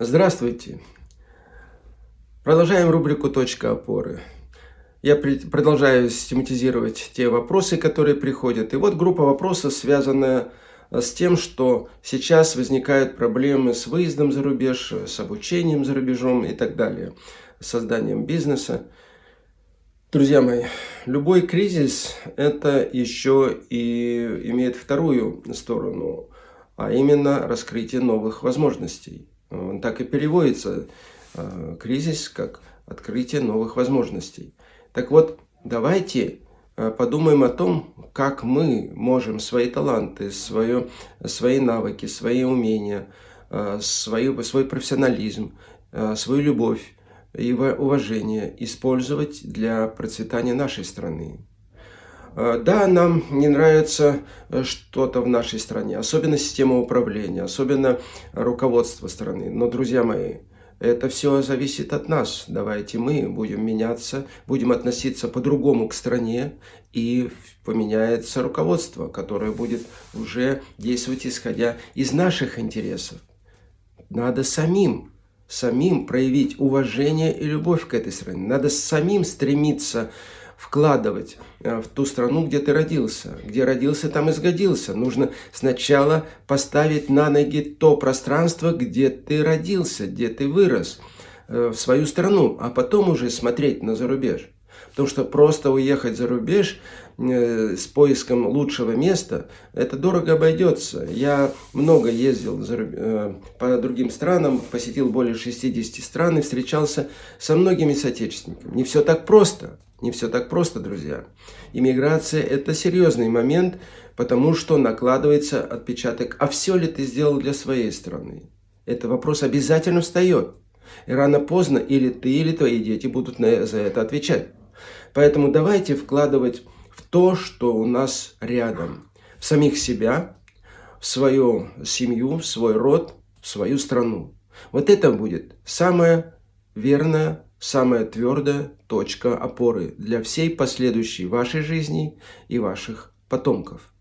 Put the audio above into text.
Здравствуйте! Продолжаем рубрику «Точка опоры». Я продолжаю систематизировать те вопросы, которые приходят. И вот группа вопросов, связанная с тем, что сейчас возникают проблемы с выездом за рубеж, с обучением за рубежом и так далее, с созданием бизнеса. Друзья мои, любой кризис – это еще и имеет вторую сторону, а именно раскрытие новых возможностей. Он так и переводится, э, кризис, как открытие новых возможностей. Так вот, давайте э, подумаем о том, как мы можем свои таланты, свое, свои навыки, свои умения, э, свою, свой профессионализм, свою любовь и уважение использовать для процветания нашей страны. Э, да, нам не нравится э, что-то в нашей стране, особенно система управления, особенно руководство страны. Но, друзья мои, это все зависит от нас. Давайте мы будем меняться, будем относиться по-другому к стране, и поменяется руководство, которое будет уже действовать исходя из наших интересов. Надо самим, самим проявить уважение и любовь к этой стране. Надо самим стремиться вкладывать э, в ту страну, где ты родился. Где родился, там и сгодился. Нужно сначала поставить на ноги то пространство, где ты родился, где ты вырос, э, в свою страну, а потом уже смотреть на зарубеж. Потому что просто уехать за рубеж э, с поиском лучшего места, это дорого обойдется. Я много ездил э, по другим странам, посетил более 60 стран и встречался со многими соотечественниками. Не все так просто. Не все так просто, друзья. Иммиграция – это серьезный момент, потому что накладывается отпечаток. А все ли ты сделал для своей страны? Это вопрос обязательно встает. И рано-поздно или ты, или твои дети будут за это отвечать. Поэтому давайте вкладывать в то, что у нас рядом. В самих себя, в свою семью, в свой род, в свою страну. Вот это будет самая верная, самая твердая точка опоры для всей последующей вашей жизни и ваших потомков.